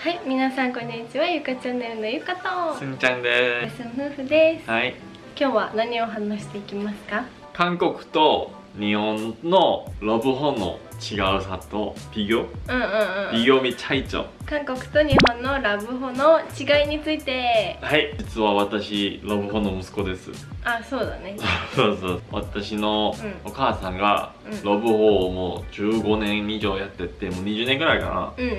はい、皆さんこんにちは。ゆかチャンネルのゆかと。すんちゃんですん夫婦です。すはい今日は何を話していきますか。韓国と日本のラブホの違うさと비교 うんうんうん。 비교및 차이점 韓国と日本のラブホの違いについて。はい実は私ラブホの息子ですあ、そうだね。そうそう私のうお母さんがうんラブホをもう15年以上やっててもう20年ぐらいかうんうん。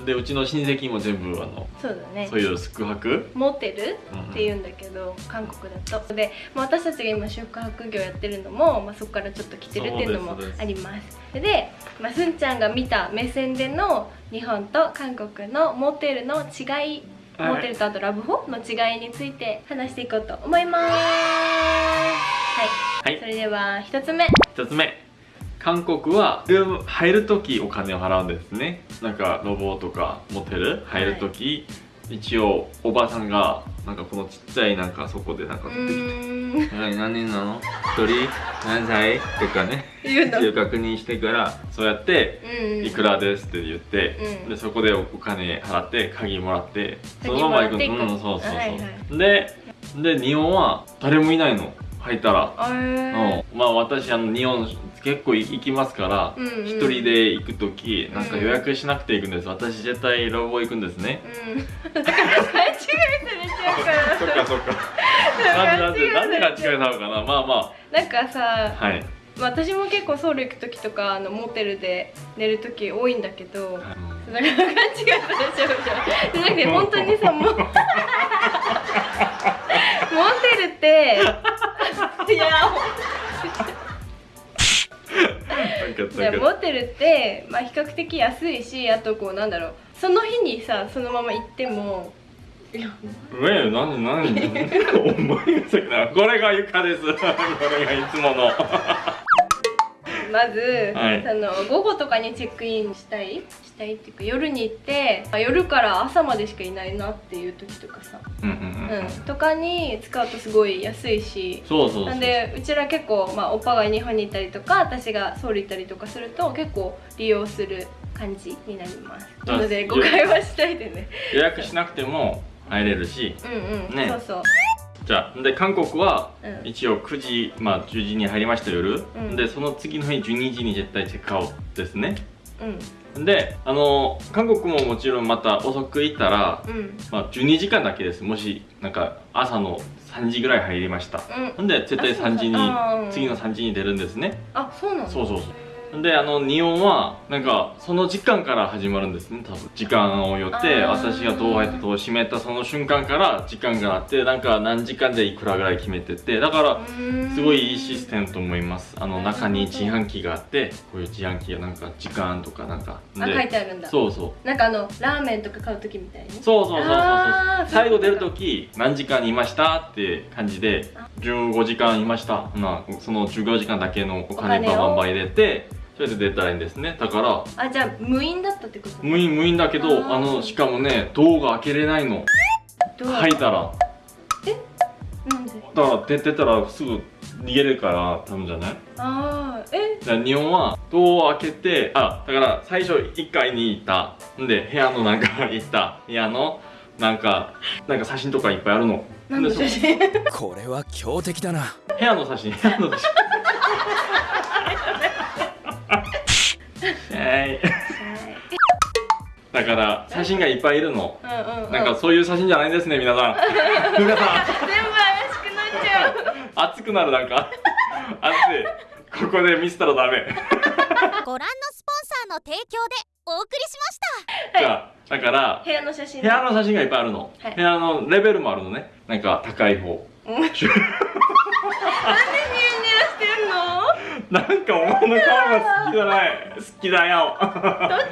なでうちの親戚も全部あのそうだね。そう。いう宿泊？モテルうんって言うんだけど、韓国だと。で、まあ、私たちが今宿泊業やってるのも、まあ、そこからちょっと来てるっていうのもあります。で、まあ、すんちゃんが見た目線での日本と韓国のモテルの違いはい。モテルとあとラブホの違いについて話していこうと思います。はい、はい。それでは一つ目。一つ目韓国はルーム入るときお金を払うんですね。なんかロボとかモテル入るとき、一応おばさんがなんかこのちっちゃいなんかそこでなんかう取ってきて。何人なの？一人？何歳？とかね。言うの。一応確認してからそうやってうん。いくらですって言って、うん。でそこでお金払って鍵もらって。そ鍵のまま行くもらっていくうんそうそうそう、はいはいでで日本は誰もいないの。入ったら。うん、まあ私あの日本結構行きますからうんうん。一、人で行く時なんか予約しなくて行くんです。私絶対ラブホ行くんですね、うん。だから勘違いされちゃうから。そっかそっか。なんでなんで勘違いなのかな。まあまなんかさあはい、まあ私も結構ソウル行く時とかあのモテルで寝る時多いんだけどだから勘違いされちゃうじゃん。じゃなくて本当にさもう。モテルって いやモテルって、まあ、比較的安いしあとこうなんだろう。その日にさそのまま行ってもいやえ何何思 これが床です。これがいつものまず、はい。その午後とかにチェックインしたい？したいっていうか夜に行ってあ夜から朝までしかいないなっていう時とかさ、うんうんうん、うん、とかに使うとすごい安いし。そうそうなんでうちら結構、まあ、おっぱが日本に行ったりとか私がソウル行ったりとかすると結構利用する感じになります。あなので誤解はしないでね。予約しなくても入れるし。うんうん、ね。そうそうじゃあで韓国はうん。一応9時、まあ、10時に入りました夜、うん。でその次の日12時に絶対チェックアウトですね。うん。であの韓国ももちろんまた遅く行ったら、うん。まあ、12時間だけです。もしなんか朝の3時ぐらい入りました。うん。ほんで絶対3時にあそうそう。次の3時に出るんですね。あそうなのそうそうそうであの日本はなんかその時間から始まるんですね多分。時間をよって私がドア入って戸を閉めたその瞬間から時間があってなんか何時間でいくらぐらい決めててだからすごいいいシステムと思います。あの中に自販機があってこういう自販機がなんか時間とかなんかあ書いてあるんだ。そうそう。なんかあのラーメンとか買う時みたいにそうそうそうそう最後出る時何時間いましたって感じで15時間いました。なその15時間だけのお金バンバン入れてそれで出たらいいんですね。だからあじゃあ無印だったってこと？無印無印だけどあのしかもねドアが開けれないの。どう入ったら。なんで？だから出てたらすぐ逃げるから多分じゃない？ああえ？だから日本はドア開けてあだから最初1階に行った。んで部屋の中行った。部屋のなんかなんか写真とかいっぱいあるの。何の写真？これは強敵だな。部屋の写真部屋の写真い。だから写真がいっぱいいるの。うんうんうん。なんかそういう写真じゃないですね皆さん。皆さん。全部怪しくなっちゃう。熱くなるなんか。熱い。ここで見せたらダメ。ご覧のスポンサーの提供でお送りしました。じゃあだから部屋の写真。部屋の写真がいっぱいあるの、はい。部屋のレベルもあるのね。なんか高い方。うん。なんでニヤニヤしてんのなんかお前の顔が好きじゃない。好きだよ。どっ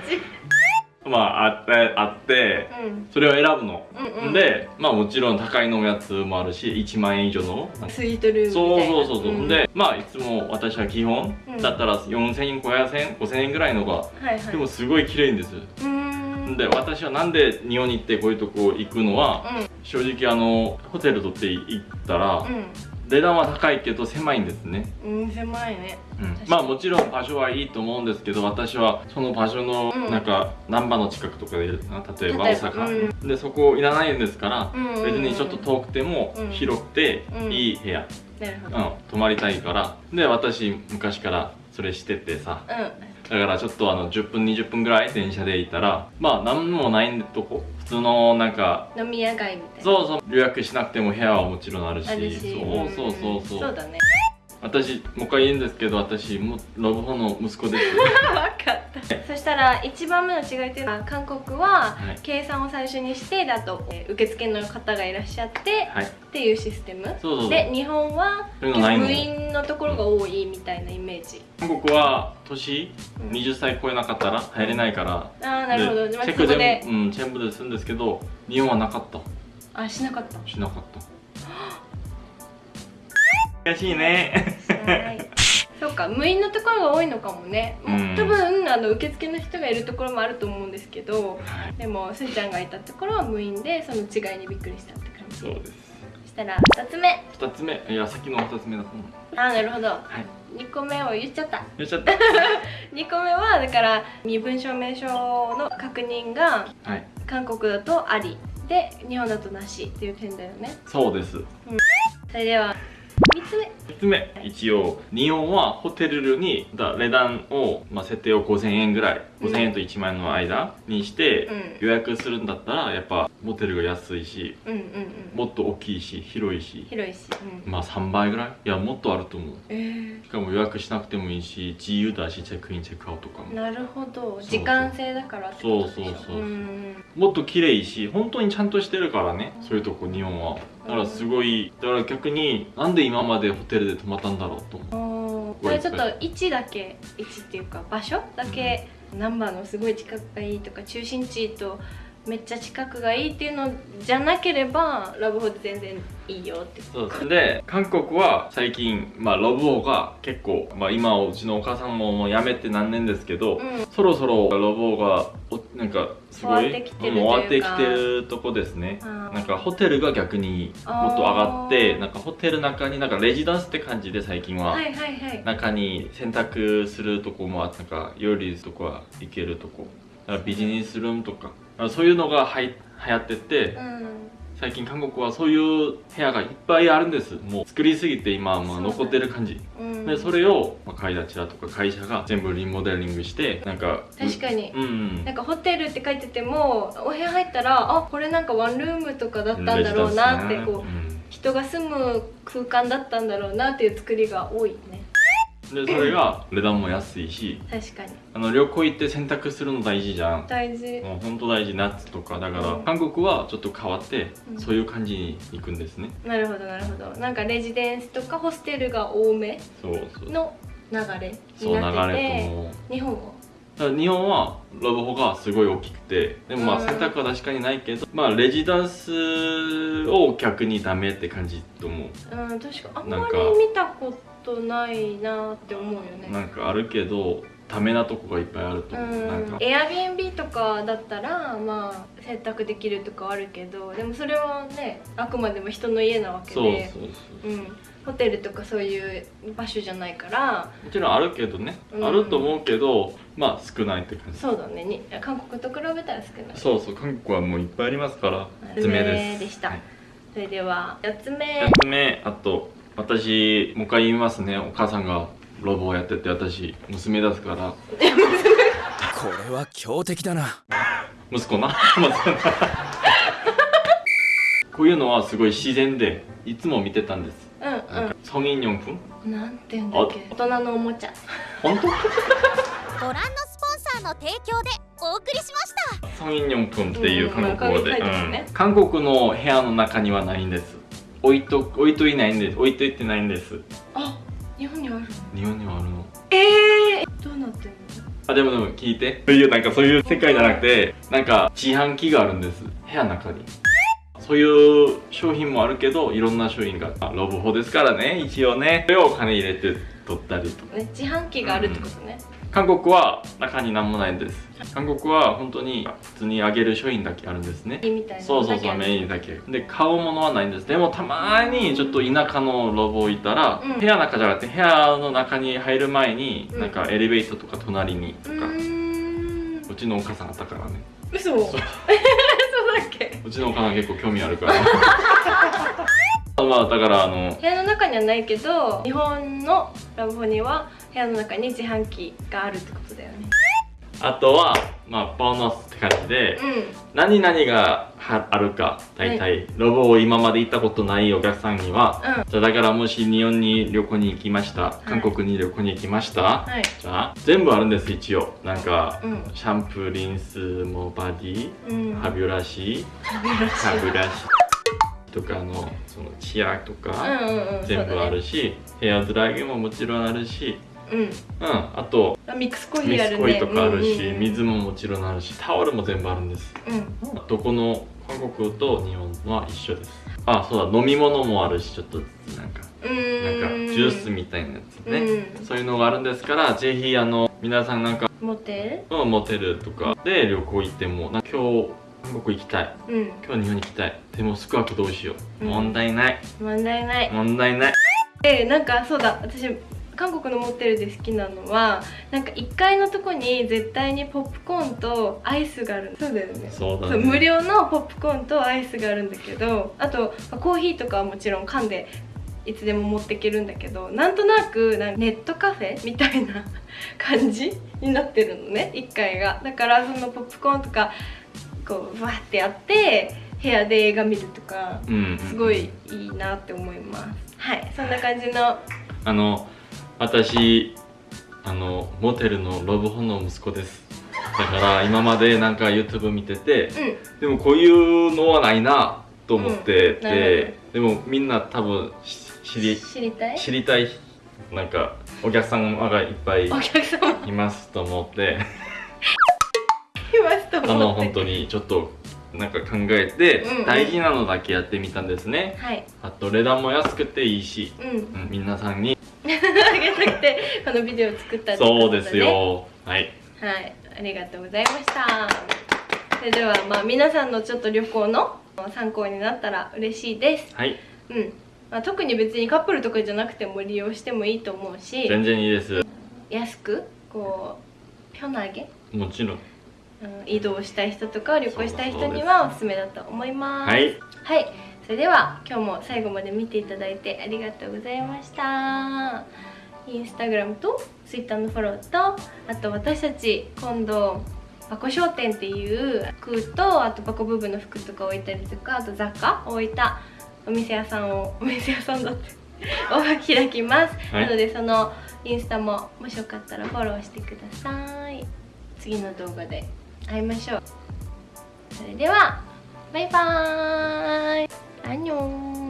ち？まああってあってうん。それを選ぶの、うんうん。でまあもちろん高いのやつもあるし1万円以上の。スイートルームみそうな。そうそうそう、ん。でまあいつも私は基本、うん。だったら4000円500円5000円ぐらいのがはいはい。でもすごい綺麗んです。で私はなんで日本に行ってこういうとこ行くのは、うん。正直あのホテル取って行ったら、うん値段は高いけど狭いんですね、うん狭いね。うん。まあもちろん場所はいいと思うんですけど私はその場所のうん。なんか難波の近くとかでいるな例えば大例えば。阪、でそこいらないんですから、うんうんうん。別にちょっと遠くてもうん。広くてうんいい部屋、うん、泊まりたいから。で私昔からそれしててさ。うだからちょっとあの10分20分ぐらい電車で行ったらまあ何もないとこ普通のなんかん飲み屋街みたいな。そうそう予約しなくても部屋はもちろんあるしあるしそうそうそうそう。そうだね私もう一回言うんですけど私もロボホの息子です。分かった。そしたら一番目の違いっていうのは韓国ははい。計算を最初にしてだとえー受付の方がいらっしゃってはい。っていうシステム。そうそうそう。で日本は部員のところが多いみたいなイメージ。韓国は年うん。20歳超えなかったら入れないから。ああなるほど。チェックでうんチェンブでするんですけど日本はなかった。あしなかった。しなかった悔しいね。はい。そうか無印のところが多いのかもね、もううん。多分あの受付の人がいるところもあると思うんですけどはい。でもすーちゃんがいたところは無印でその違いにびっくりしたって感じ。そうです。そしたら2つ目。2つ目。いやさっきの2つ目だう。んあーなるほど。はい。2個目を言っちゃった。言っちゃった。2個目はだから身分証明書の確認がはい。韓国だとありで日本だとなしっていう点だよね。そうです。それでは3つ目3つ目。一応日本はホテルにだ値段を、まあ、設定を5000円ぐらい。うん。5000円と1万円の間にして、うん。予約するんだったらやっぱホテルが安いしうんうんうん。もっと大きいし広いし。広いし、うん、まあ3倍ぐらい？いやもっとあると思う。えー。しかも予約しなくてもいいし自由だしチェックインチェックアウトとかも。なるほど。時間制だからってことでしょ。そうそうそうもっと綺麗し本当にちゃんとしてるからね。そういうとこ日本はだからすごいだから逆になんで今までホテルで泊まったんだろうと思う。それちょっと位置だけ位置っていうか場所だけナンバーのすごい近くがいいとか中心地とめっちゃ近くがいいっていうのじゃなければラブホで全然いいよって。そうですで韓国は最近、まあ、ロブオが結構、まあ、今うちのお母さんももう辞めて何年ですけど、うん。そろそろロブオがおなんかすごい終わってきてるというか。うん終わってきてるとこですね。なんかホテルが逆にもっと上がってなんかホテルの中になんかレジダンスって感じで最近は、はいはいはい。中に洗濯するとこもあってなんか料理とか行けるとこ。ビジネスルームとかそういうのがは流行ってて、うん。最近韓国はそういう部屋がいっぱいあるんです。もう作りすぎて今はま残ってる感じ。うんでそれを、まあ、買い立ちだとか会社が全部リモデリングしてなんか確かに。うん。うんなんかホテルって書いててもお部屋入ったらあこれなんかワンルームとかだったんだろうなってこう人が住む空間だったんだろうなっていう作りが多いね。うん、でそれが値段も安いし確かに。あの旅行行って洗濯するの大事じゃん。大事。もう本当大事夏とか。だから、うん。韓国はちょっと変わって、うん。そういう感じに行くんですね。なるほどなるほど。なんかレジデンスとかホステルが多めそうそう。の流れそう流になってれて日本は？日本はロボホがすごい大きくてでもまあうん。洗濯は確かにないけど、まあレジダンスを逆にダメって感じと思う。うん確かあんまり見たことないなって思うよね。なんかあるけどダメなとこがいっぱいあるとう思う、なん。かんエアビーンビーとかだったらまあ洗濯できるとかあるけどでもそれはねあくまでも人の家なわけそうでそうそう。うん、ホテルとかそういう場所じゃないから。もちろんあるけどね、うん。あると思うけどまあ少ないって感じ。そうだね。に韓国と比べたら少ない。そうそう。韓国はもういっぱいありますからつ爪ですでした、はい。それでは4つ目。2つ目あと私もう一回言いますねお母さんがロボをやってて私娘ですからこれは強敵だな息子な息子なこういうのはすごい自然でいつも見てたんですうんなんか성인용품 うんなんて言うんだっけ大人のおもちゃ本当ご覧のスポンサーの提供でお送りしました 성인용품っていう韓国語で、うんまあ書いてますねうん韓国の部屋の中にはないんです 置いと置いといないんです。置いといてないんです。あ日本にはあるの？日本にはあるの。ええー、どうなってんの？あでもでも聞いて。そういうなんかそういう世界じゃなくてなんか自販機があるんです。部屋の中に。そういう商品もあるけどいろんな商品が。あロボホですからね一応ね。それをお金入れて取ったりとか。ね自販機があるってことね、韓国は中に何もないんです。韓国は本当に普通にあげる商品だけあるんですね。そうそうそうメインだけ。で買うものはないんです。でもたまにちょっと田舎のロボいたら、うん。部屋の中じゃなくて部屋の中に入る前に、うん。なんかエレベーターとか隣にとか、うちのお母さんあったからね。嘘。そうだっけ。うちのお母さん結構興味あるから まあだからあの部屋の中にはないけど日本のラブホには部屋の中に自販機があるってことだよね。あとはまあボーナスって感じで、う何々がはあるか大体、ロボを今まで行ったことないお客さんには、うん。じゃあだからもし日本に旅行に行きましたい。韓国に旅行に行きました、んはい。じゃあ全部あるんです一応。なんか、うん。シャンプーリンスもバディ、うん。歯ブラシ。歯ブラシとかのそのチアとか、うんうんうん全部あるしし、ヘアドライヤーももちろんあるしうん。うんあとあミックスコーヒミーあるね。スコイとかあるし、うんうんうん。水ももちろんあるしタオルも全部あるんです。うん。どこの韓国と日本は一緒です。あそうだ飲み物もあるしちょっとなんかなんかジュースみたいなやつね、うん。そういうのがあるんですからぜひあの皆さんなんかモテうんモテルとか。で旅行行っても今日韓国行きたい。るうん。今日日本に行きたい。でも宿泊どうしよう、うん。問題ない。問題ない。問題ない。でなんかそうだ。私韓国のモテルで好きなのはなんか1階のとこに絶対にポップコーンとアイスがあるそうだよね。そうだね無料のポップコーンとアイスがあるんだけどあとまあコーヒーとかはもちろん缶でいつでも持っていけるんだけどなんとなくなんかネットカフェみたいな感じになってるのね。1階が。だからそのポップコーンとかこうわーってやって部屋で映画見るとかすごいいいなって思います。はいそんな感じの。あの私あのモテルのロブホの息子です。だから今までなんか YouTube 見ててうん。でもこういうのはないなと思ってうん。でもみんな多分し知り知りたい？知りたいなんかお客様がいっぱいいますと思ってあの本当にちょっとなんか考えてうんうん。大事なのだけやってみたんですね、はい。あと値段も安くていいし、うん。うん、皆さんに。あげたくてこのビデオを作ったってことだね。そうですよ。はい。はい。ありがとうございました。それではまあ皆さんのちょっと旅行の参考になったら嬉しいです。はい。うん、まあ、特に別にカップルとかじゃなくても利用してもいいと思うし。全然いいです。安く？こうピョナゲもちろん移動したい人とか旅行したい人にはおすすめだと思います。はい。はい、それでは今日も最後まで見ていただいてありがとうございました。インスタグラムとツイッターのフォローとあと私たち今度バコ商店っていう服とあとバコ部分の服とか置いたりとかあと雑貨を置いたお店屋さんをお店屋さんだって を開きます、はい。なのでそのインスタももしよかったらフォローしてください。次の動画で会いましょう。それではバイバーイ。アニョン。